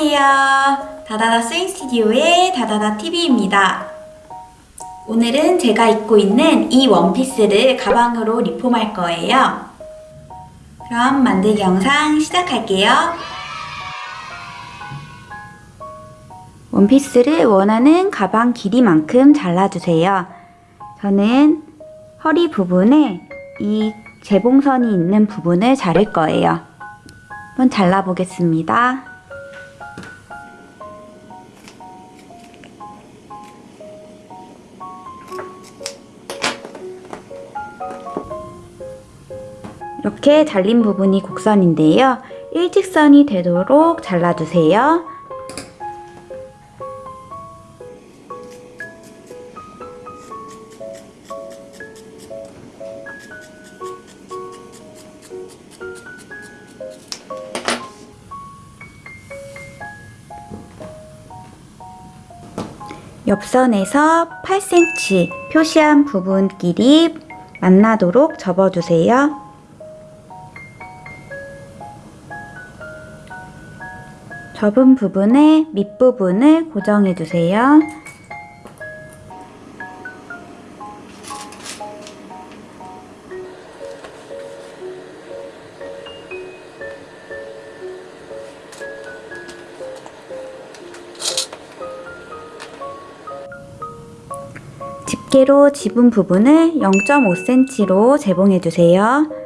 안녕하세요. 다다다 스윙 스튜디오의 다다다 TV입니다. 오늘은 제가 입고 있는 이 원피스를 가방으로 리폼할 거예요. 그럼 만들기 영상 시작할게요. 원피스를 원하는 가방 길이만큼 잘라주세요. 저는 허리 부분에 이 재봉선이 있는 부분을 자를 거예요. 한번 잘라보겠습니다. 이렇게 잘린 부분이 곡선인데요. 일직선이 되도록 잘라주세요. 옆선에서 8cm 표시한 부분끼리 만나도록 접어주세요. 접은 부분의 밑부분을 고정해주세요. 집게로 집은 부분을 0.5cm로 재봉해주세요.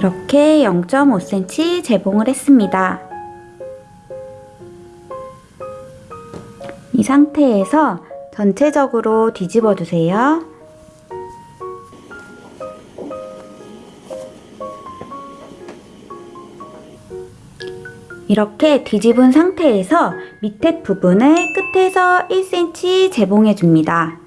이렇게 0.5cm 재봉을 했습니다. 이 상태에서 전체적으로 뒤집어 주세요. 이렇게 뒤집은 상태에서 밑에 부분을 끝에서 1cm 재봉해 줍니다.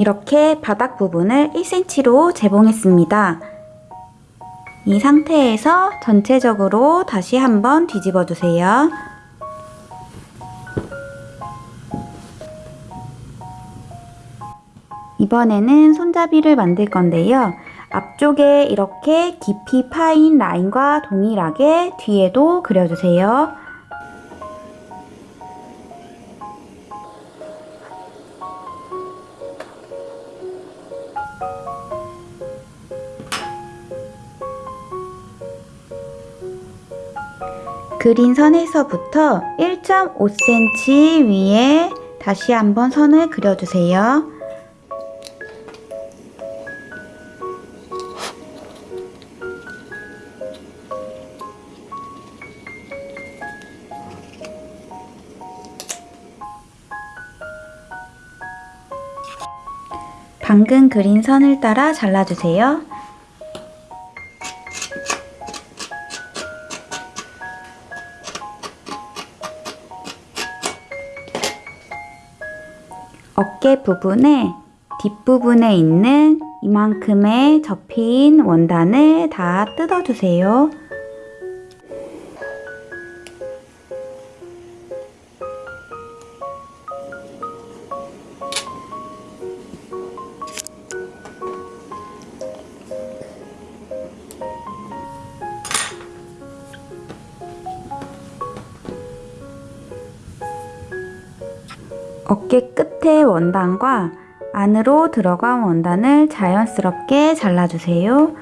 이렇게 바닥 부분을 1cm로 재봉했습니다. 이 상태에서 전체적으로 다시 한번 뒤집어 주세요. 이번에는 손잡이를 만들 건데요. 앞쪽에 이렇게 깊이 파인 라인과 동일하게 뒤에도 그려주세요. 그린 선에서부터 1.5cm 위에 다시 한번 선을 그려주세요. 방금 그린 선을 따라 잘라주세요. 부분에 뒷부분에 있는 이만큼의 접힌 원단을 다 뜯어주세요. 어깨 끝에 원단과 안으로 들어간 원단을 자연스럽게 잘라주세요.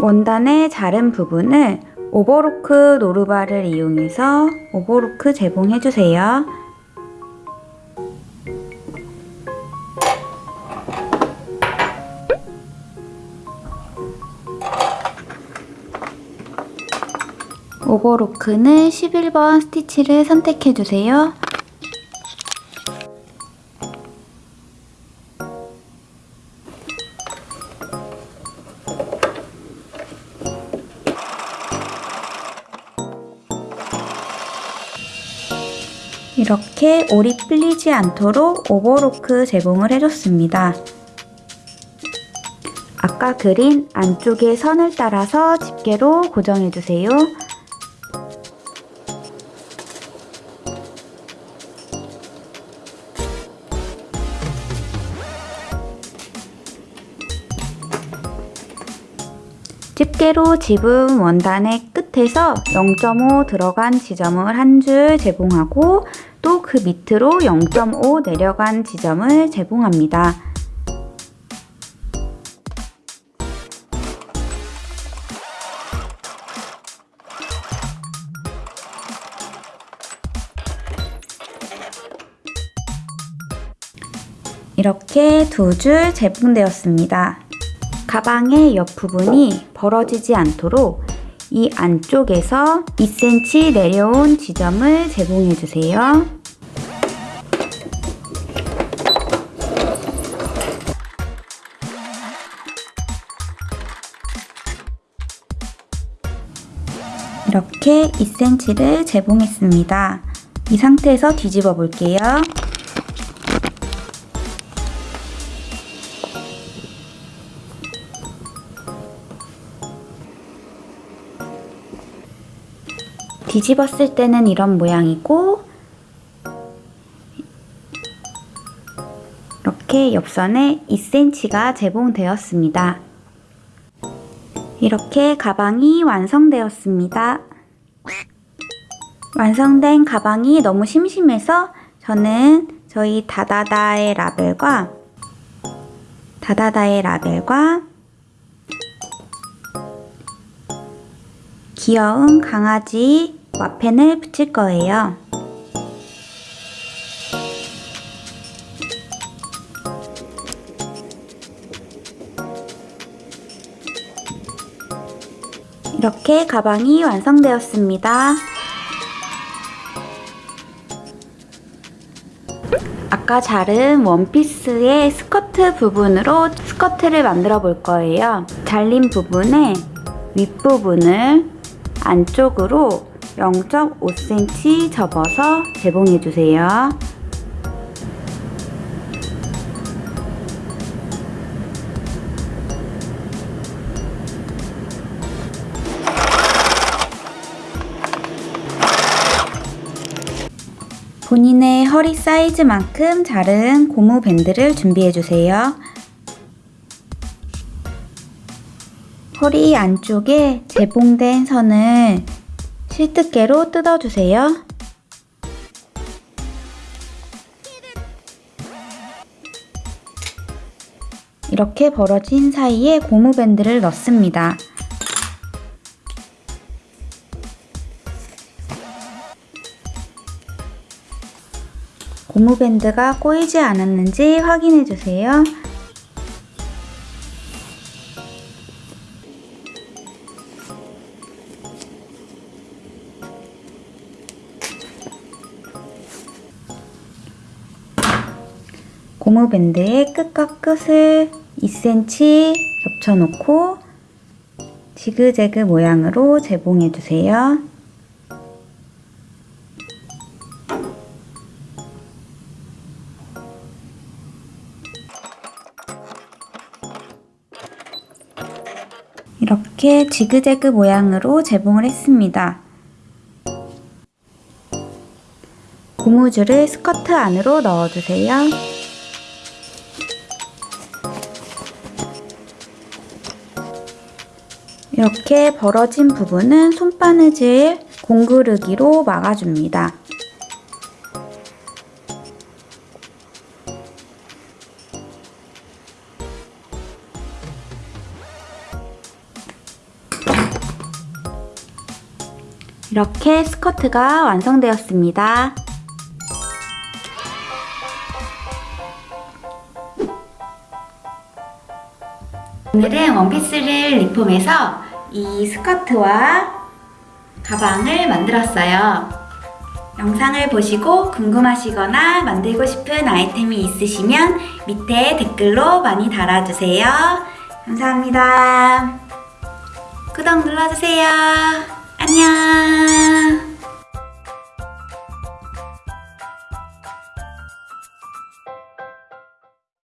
원단의 자른 부분을 오버로크 노루바를 이용해서 오버로크 재봉해주세요. 오버로크는 11번 스티치를 선택해주세요. 이렇게 올이 풀리지 않도록 오버로크 제공을 해줬습니다. 아까 그린 안쪽의 선을 따라서 집게로 고정해주세요. 집게로 집은 원단의 끝에서 0.5 들어간 지점을 한 줄 제공하고 또 그 밑으로 0.5 내려간 지점을 제공합니다. 이렇게 두줄 재봉되었습니다. 가방의 옆부분이 벌어지지 않도록 이 안쪽에서 2cm 내려온 지점을 제공해 주세요. 이렇게 2cm를 제봉했습니다. 이 상태에서 뒤집어 볼게요. 뒤집었을 때는 이런 모양이고 이렇게 옆선에 2cm가 제공되었습니다. 이렇게 가방이 완성되었습니다. 완성된 가방이 너무 심심해서 저는 저희 다다다의 라벨과 다다다의 라벨과 귀여운 강아지 와펜을 붙일 거예요. 이렇게 가방이 완성되었습니다. 아까 자른 원피스의 스커트 부분으로 스커트를 만들어 볼 거예요. 잘린 부분에 윗부분을 안쪽으로 0.5cm 접어서 재봉해 주세요. 본인의 허리 사이즈만큼 자른 고무 밴드를 준비해 주세요. 허리 안쪽에 재봉된 선을 실뜨개로 뜯어주세요. 이렇게 벌어진 사이에 고무밴드를 넣습니다. 고무밴드가 꼬이지 않았는지 확인해 주세요. 고무밴드의 끝과 끝을 2cm 겹쳐놓고 지그재그 모양으로 재봉해 주세요. 이렇게 지그재그 모양으로 재봉을 했습니다. 고무줄을 스커트 안으로 넣어주세요. 이렇게 벌어진 부분은 손바느질 공구르기로 막아줍니다. 이렇게 스커트가 완성되었습니다. 오늘은 원피스를 리폼해서 이 스커트와 가방을 만들었어요. 영상을 보시고 궁금하시거나 만들고 싶은 아이템이 있으시면 밑에 댓글로 많이 달아주세요. 감사합니다. 구독 눌러주세요. 안녕.